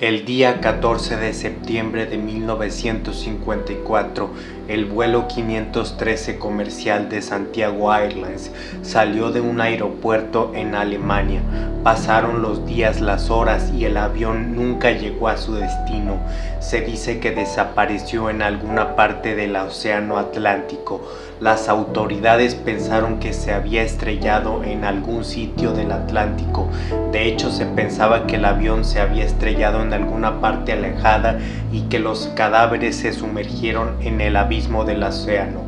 El día 14 de septiembre de 1954, el vuelo 513 comercial de Santiago Airlines salió de un aeropuerto en Alemania. Pasaron los días, las horas y el avión nunca llegó a su destino. Se dice que desapareció en alguna parte del océano Atlántico. Las autoridades pensaron que se había estrellado en algún sitio del Atlántico. De hecho, se pensaba que el avión se había estrellado en alguna parte alejada y que los cadáveres se sumergieron en el abismo del océano.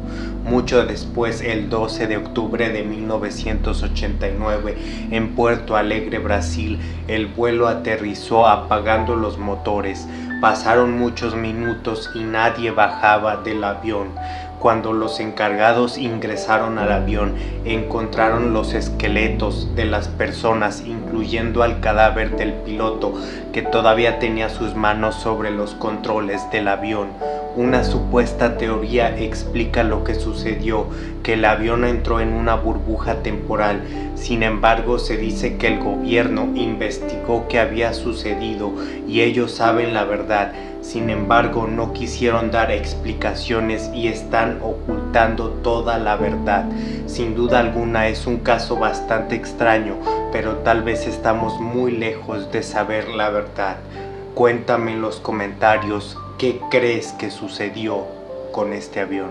Mucho después, el 12 de octubre de 1989, en Puerto Alegre, Brasil, el vuelo aterrizó apagando los motores. Pasaron muchos minutos y nadie bajaba del avión. Cuando los encargados ingresaron al avión, encontraron los esqueletos de las personas, incluyendo al cadáver del piloto, que todavía tenía sus manos sobre los controles del avión. Una supuesta teoría explica lo que sucedió, que el avión entró en una burbuja temporal. Sin embargo, se dice que el gobierno investigó qué había sucedido y ellos saben la verdad. Sin embargo, no quisieron dar explicaciones y están ocultando toda la verdad. Sin duda alguna es un caso bastante extraño, pero tal vez estamos muy lejos de saber la verdad. Cuéntame en los comentarios qué crees que sucedió con este avión.